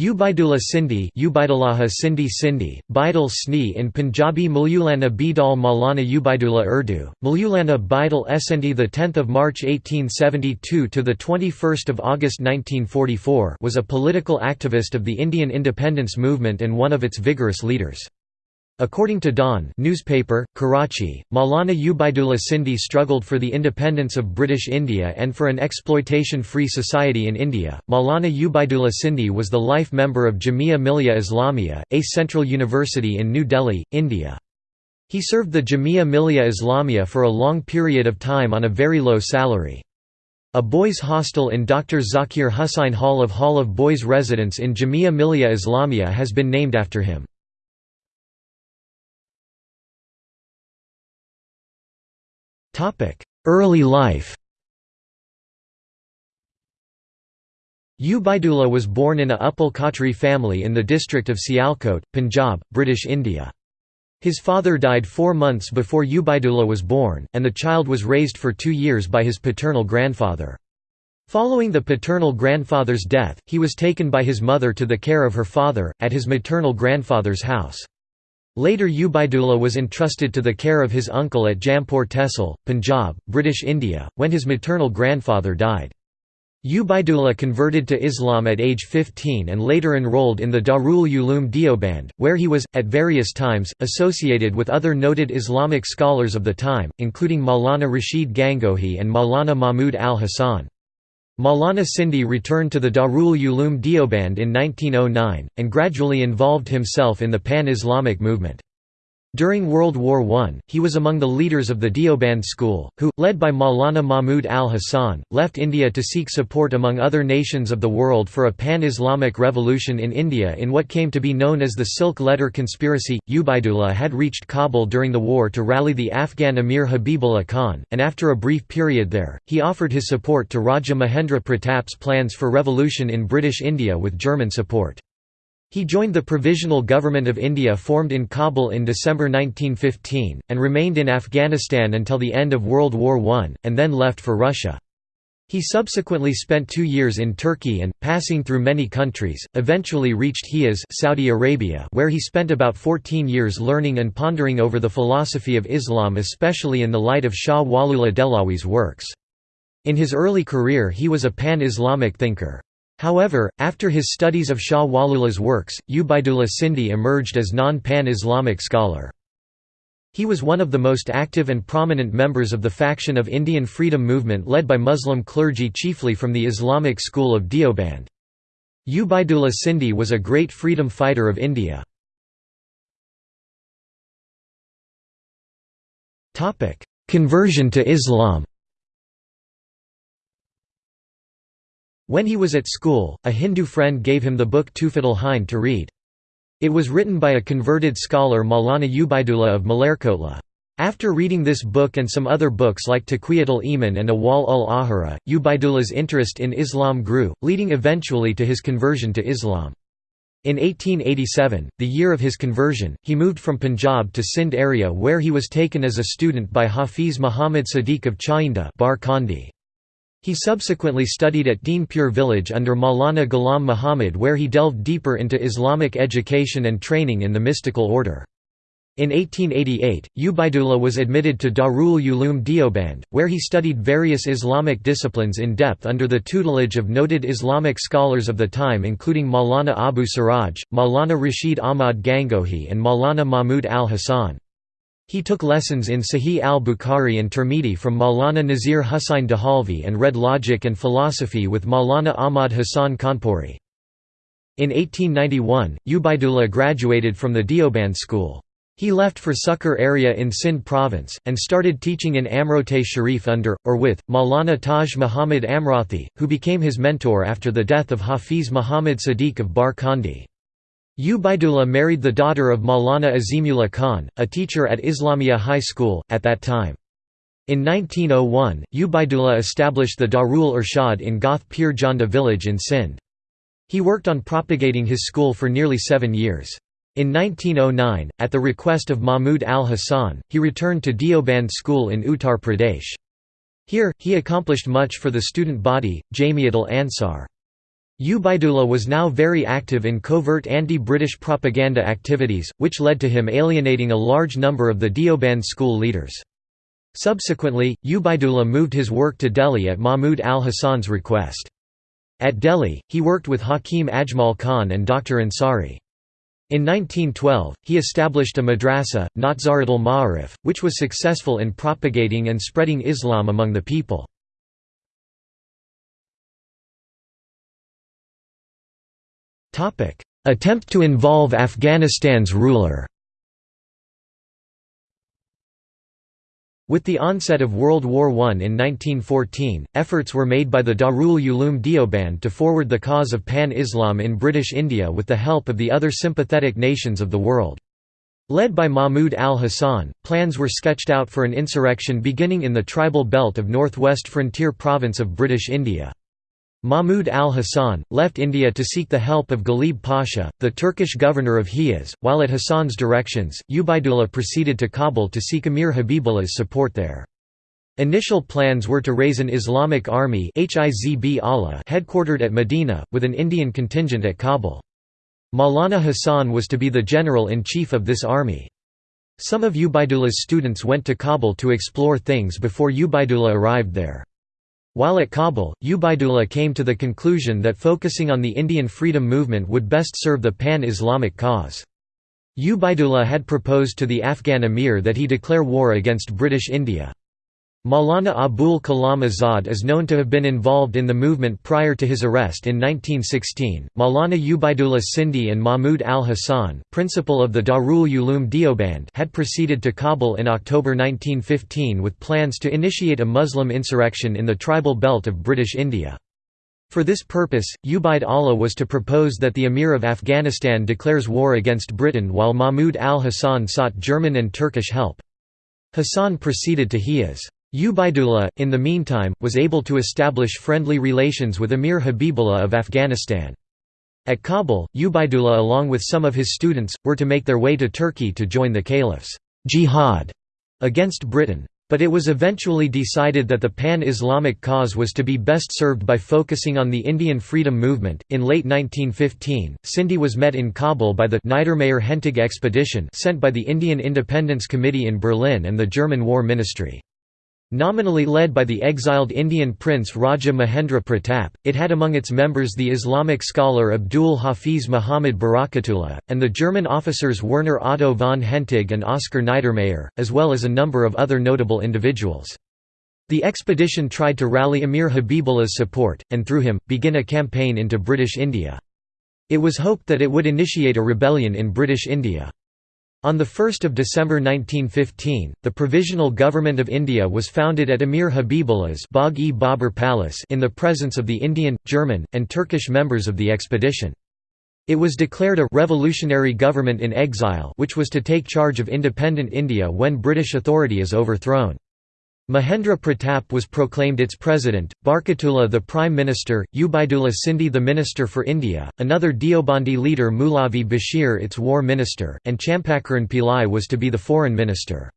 Ubaidullah Sindhi Ubaidullah Sindhi Sindhi, Baidul Sni in Punjabi Maulana Bidal Maulana Ubaidullah Urdu, Maulana Baidal Essendi 10 March 1872 to 21 August 1944 was a political activist of the Indian independence movement and one of its vigorous leaders. According to Dawn newspaper, Karachi, Maulana Ubaidullah Sindhi struggled for the independence of British India and for an exploitation-free society in India. Maulana Ubaidullah Sindhi was the life member of Jamia Millia Islamia, a central university in New Delhi, India. He served the Jamia Millia Islamia for a long period of time on a very low salary. A boys' hostel in Dr. Zakir Hussain Hall of Hall of Boys Residence in Jamia Millia Islamia has been named after him. Early life Ubaidullah was born in a Uppal Khatri family in the district of Sialkot, Punjab, British India. His father died four months before Ubaidullah was born, and the child was raised for two years by his paternal grandfather. Following the paternal grandfather's death, he was taken by his mother to the care of her father, at his maternal grandfather's house. Later Ubaidullah was entrusted to the care of his uncle at Jampur Tehsil, Punjab, British India, when his maternal grandfather died. Ubaidullah converted to Islam at age 15 and later enrolled in the Darul Uloom Deoband, where he was, at various times, associated with other noted Islamic scholars of the time, including Maulana Rashid Gangohi and Maulana Mahmud al-Hasan. Maulana Sindhi returned to the Darul Uloom Deoband in 1909, and gradually involved himself in the pan-Islamic movement. During World War I, he was among the leaders of the Deoband school, who, led by Maulana Mahmud al-Hassan, left India to seek support among other nations of the world for a pan-Islamic revolution in India in what came to be known as the Silk Letter Conspiracy. Ubaidullah had reached Kabul during the war to rally the Afghan Emir Habibullah Khan, and after a brief period there, he offered his support to Raja Mahendra Pratap's plans for revolution in British India with German support. He joined the Provisional Government of India formed in Kabul in December 1915, and remained in Afghanistan until the end of World War I, and then left for Russia. He subsequently spent two years in Turkey and, passing through many countries, eventually reached Hijaz Saudi Arabia where he spent about 14 years learning and pondering over the philosophy of Islam especially in the light of Shah Waliullah Dehlawi's works. In his early career he was a pan-Islamic thinker. However, after his studies of Shah Waliullah's works, Ubaidullah Sindhi emerged as non-pan-Islamic scholar. He was one of the most active and prominent members of the faction of Indian freedom movement led by Muslim clergy chiefly from the Islamic school of Deoband. Ubaidullah Sindhi was a great freedom fighter of India. Conversion to Islam When he was at school, a Hindu friend gave him the book Tuhfatul Hind to read. It was written by a converted scholar Maulana Ubaidullah of Malerkotla. After reading this book and some other books like Taqwiyatul Iman and Awal ul Ahara, Ubaidullah's interest in Islam grew, leading eventually to his conversion to Islam. In 1887, the year of his conversion, he moved from Punjab to Sindh area where he was taken as a student by Hafiz Muhammad Sadiq of Chainda Bar. He subsequently studied at Deenpur village under Maulana Ghulam Muhammad where he delved deeper into Islamic education and training in the mystical order. In 1888, Ubaidullah was admitted to Darul Uloom Deoband, where he studied various Islamic disciplines in depth under the tutelage of noted Islamic scholars of the time including Maulana Abu Siraj, Maulana Rashid Ahmad Gangohi and Maulana Mahmud al-Hassan. He took lessons in Sahih al-Bukhari and Tirmidhi from Maulana Nazir Hussain Dehalvi and read logic and philosophy with Maulana Ahmad Hassan Kanpuri. In 1891, Ubaidullah graduated from the Deoband school. He left for Sukkur area in Sindh province, and started teaching in Amrote Sharif under, or with, Maulana Taj Muhammad Amrathi, who became his mentor after the death of Hafiz Muhammad Sadiq of Bar Kandi. Ubaidullah married the daughter of Maulana Azimullah Khan, a teacher at Islamia High School, at that time. In 1901, Ubaidullah established the Darul Irshad in Goth Pir Janda village in Sindh. He worked on propagating his school for nearly seven years. In 1909, at the request of Mahmud al-Hassan, he returned to Deoband school in Uttar Pradesh. Here, he accomplished much for the student body, Jamiat al-Ansar. Ubaidullah was now very active in covert anti-British propaganda activities, which led to him alienating a large number of the Deoband school leaders. Subsequently, Ubaidullah moved his work to Delhi at Mahmud al-Hasan's request. At Delhi, he worked with Hakim Ajmal Khan and Dr. Ansari. In 1912, he established a madrasa, Nazaratul Ma'arif, which was successful in propagating and spreading Islam among the people. Attempt to involve Afghanistan's ruler With the onset of World War I in 1914, efforts were made by the Darul Uloom Deoband to forward the cause of Pan-Islam in British India with the help of the other sympathetic nations of the world. Led by Mahmud al-Hasan, plans were sketched out for an insurrection beginning in the tribal belt of northwest frontier province of British India. Mahmud al-Hasan, left India to seek the help of Ghalib Pasha, the Turkish governor of Hijaz, while at Hasan's directions, Ubaidullah proceeded to Kabul to seek Amir Habibullah's support there. Initial plans were to raise an Islamic army headquartered at Medina, with an Indian contingent at Kabul. Maulana Hasan was to be the general-in-chief of this army. Some of Ubaidullah's students went to Kabul to explore things before Ubaidullah arrived there. While at Kabul, Ubaidullah came to the conclusion that focusing on the Indian freedom movement would best serve the pan-Islamic cause. Ubaidullah had proposed to the Afghan emir that he declare war against British India. Maulana Abul Kalam Azad is known to have been involved in the movement prior to his arrest in 1916. Maulana Ubaidullah Sindhi and Mahmud al Hasan, principal of the Darul Uloom Deoband, had proceeded to Kabul in October 1915 with plans to initiate a Muslim insurrection in the tribal belt of British India. For this purpose, Ubaid Allah was to propose that the Emir of Afghanistan declares war against Britain while Mahmud al Hasan sought German and Turkish help. Hassan proceeded to Hijaz. Ubaidullah, in the meantime, was able to establish friendly relations with Emir Habibullah of Afghanistan. At Kabul, Ubaidullah along with some of his students, were to make their way to Turkey to join the caliph's jihad against Britain. But it was eventually decided that the pan Islamic cause was to be best served by focusing on the Indian freedom movement. In late 1915, Sindhi was met in Kabul by the Niedermayer Hentig expedition sent by the Indian Independence Committee in Berlin and the German War Ministry. Nominally led by the exiled Indian prince Raja Mahendra Pratap, it had among its members the Islamic scholar Abdul Hafiz Muhammad Barakatullah, and the German officers Werner Otto von Hentig and Oskar Niedermayer, as well as a number of other notable individuals. The expedition tried to rally Emir Habibullah's support, and through him, begin a campaign into British India. It was hoped that it would initiate a rebellion in British India. On 1 December 1915, the Provisional Government of India was founded at Amir Habibullah's Bagh-e Palace in the presence of the Indian, German, and Turkish members of the expedition. It was declared a «revolutionary government in exile» which was to take charge of independent India when British authority is overthrown. Mahendra Pratap was proclaimed its president, Barkatullah the prime minister, Ubaidullah Sindhi the minister for India, another Deobandi leader Mulavi Bashir its war minister, and Champakaran Pillai was to be the foreign minister.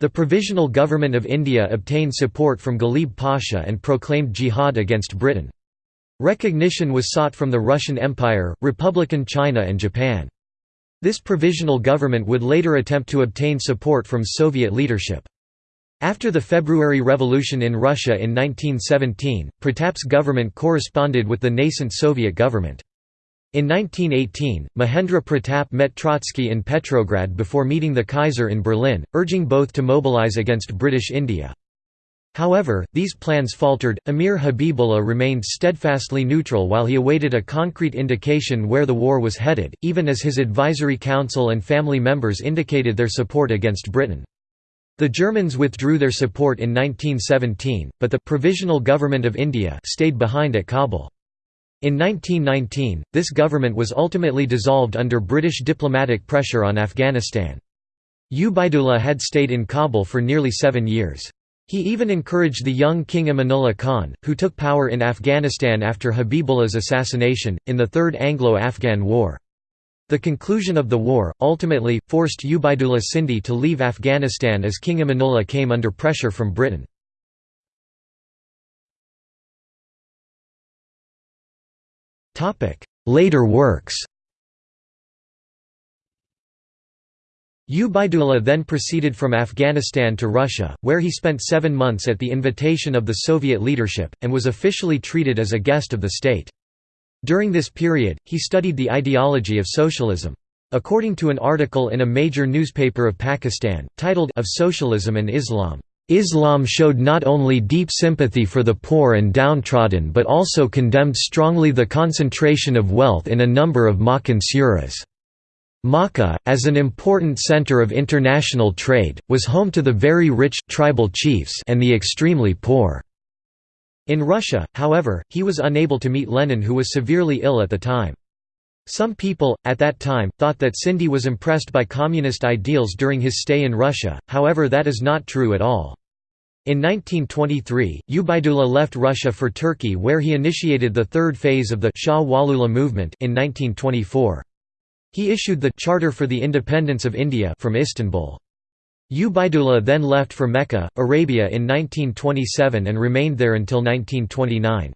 The Provisional Government of India obtained support from Ghalib Pasha and proclaimed jihad against Britain. Recognition was sought from the Russian Empire, Republican China and Japan. This provisional government would later attempt to obtain support from Soviet leadership. After the February Revolution in Russia in 1917, Pratap's government corresponded with the nascent Soviet government. In 1918, Mahendra Pratap met Trotsky in Petrograd before meeting the Kaiser in Berlin, urging both to mobilize against British India. However, these plans faltered. Amir Habibullah remained steadfastly neutral while he awaited a concrete indication where the war was headed, even as his advisory council and family members indicated their support against Britain. The Germans withdrew their support in 1917, but the Provisional Government of India stayed behind at Kabul. In 1919, this government was ultimately dissolved under British diplomatic pressure on Afghanistan. Ubaidullah had stayed in Kabul for nearly seven years. He even encouraged the young King Amanullah Khan, who took power in Afghanistan after Habibullah's assassination, in the Third Anglo-Afghan War. The conclusion of the war, ultimately, forced Ubaidullah Sindhi to leave Afghanistan as King Amanullah came under pressure from Britain. Later works Ubaidullah then proceeded from Afghanistan to Russia, where he spent seven months at the invitation of the Soviet leadership, and was officially treated as a guest of the state. During this period, he studied the ideology of socialism. According to an article in a major newspaper of Pakistan, titled Of Socialism and Islam, Islam showed not only deep sympathy for the poor and downtrodden but also condemned strongly the concentration of wealth in a number of Makkan suras. Makkah, as an important center of international trade, was home to the very rich tribal chiefs and the extremely poor. In Russia, however, he was unable to meet Lenin who was severely ill at the time. Some people, at that time, thought that Sindhi was impressed by communist ideals during his stay in Russia, however that is not true at all. In 1923, Ubaidullah left Russia for Turkey where he initiated the third phase of the Shah Waliullah movement in 1924. He issued the Charter for the Independence of India from Istanbul. Ubaidullah then left for Mecca, Arabia in 1927 and remained there until 1929.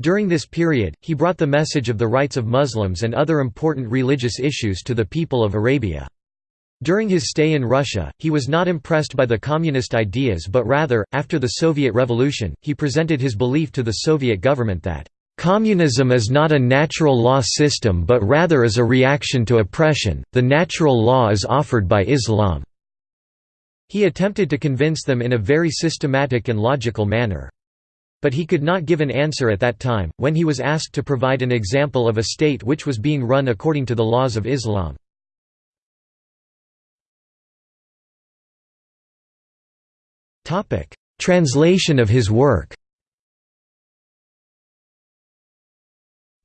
During this period, he brought the message of the rights of Muslims and other important religious issues to the people of Arabia. During his stay in Russia, he was not impressed by the communist ideas but rather, after the Soviet Revolution, he presented his belief to the Soviet government that Communism is not a natural law system but rather is a reaction to oppression, the natural law is offered by Islam." He attempted to convince them in a very systematic and logical manner. But he could not give an answer at that time, when he was asked to provide an example of a state which was being run according to the laws of Islam. Translation of his work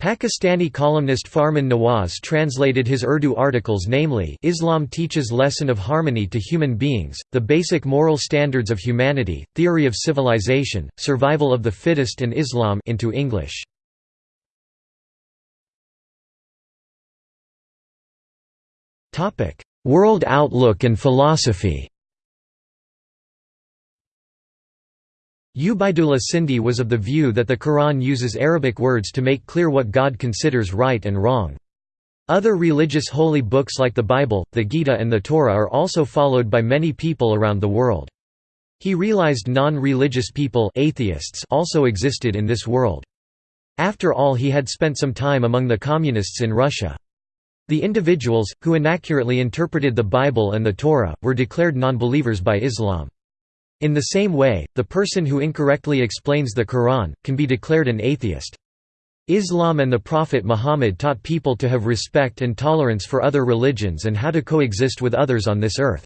Pakistani columnist Farman Nawaz translated his Urdu articles namely Islam teaches lesson of harmony to human beings, the basic moral standards of humanity, theory of civilization, survival of the fittest and Islam into English. World outlook and philosophy Ubaidullah Sindhi was of the view that the Quran uses Arabic words to make clear what God considers right and wrong. Other religious holy books like the Bible, the Gita and the Torah are also followed by many people around the world. He realized non-religious people atheists also existed in this world. After all he had spent some time among the communists in Russia. The individuals, who inaccurately interpreted the Bible and the Torah, were declared non-believers by Islam. In the same way, the person who incorrectly explains the Quran, can be declared an atheist. Islam and the Prophet Muhammad taught people to have respect and tolerance for other religions and how to coexist with others on this earth.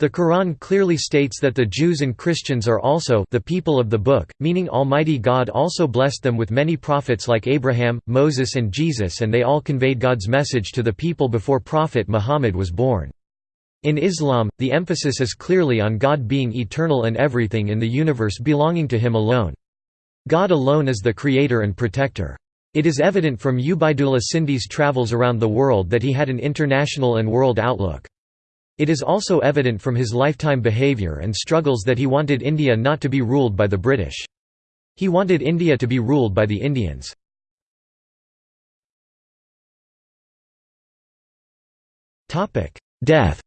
The Quran clearly states that the Jews and Christians are also the people of the book, meaning Almighty God also blessed them with many prophets like Abraham, Moses and Jesus and they all conveyed God's message to the people before Prophet Muhammad was born. In Islam, the emphasis is clearly on God being eternal and everything in the universe belonging to Him alone. God alone is the creator and protector. It is evident from Ubaidullah Sindhi's travels around the world that he had an international and world outlook. It is also evident from his lifetime behaviour and struggles that he wanted India not to be ruled by the British. He wanted India to be ruled by the Indians. Death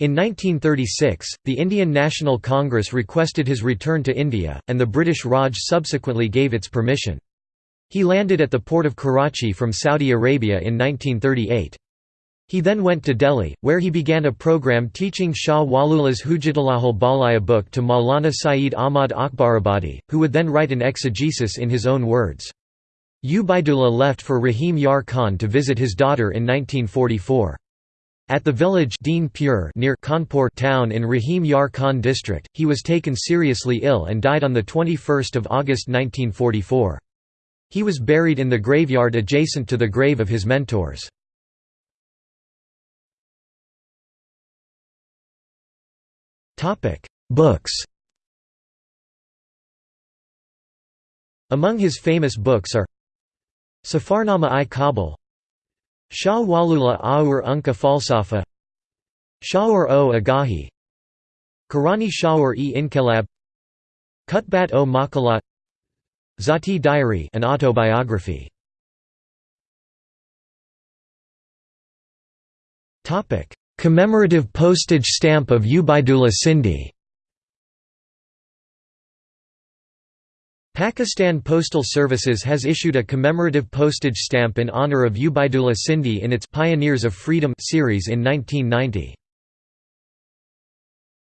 In 1936, the Indian National Congress requested his return to India, and the British Raj subsequently gave its permission. He landed at the port of Karachi from Saudi Arabia in 1938. He then went to Delhi, where he began a program teaching Shah Waliullah's Hujjatullahul Balaya book to Maulana Saeed Ahmad Akbarabadi, who would then write an exegesis in his own words. Ubaidullah left for Rahim Yar Khan to visit his daughter in 1944. At the village Pur near Khanpur town in Rahim Yar Khan district, he was taken seriously ill and died on 21 August 1944. He was buried in the graveyard adjacent to the grave of his mentors. Books Among his famous books are Safarnama-i Kabul Shah Waliullah Aur Unka Falsafa. Shaur o Agahi. Karani Shaur e Inkelab Kutbat o Makalat Zati Diary an autobiography. Commemorative postage stamp of Ubaidullah Sindhi Pakistan Postal Services has issued a commemorative postage stamp in honor of Ubaidullah Sindhi in its Pioneers of Freedom series in 1990.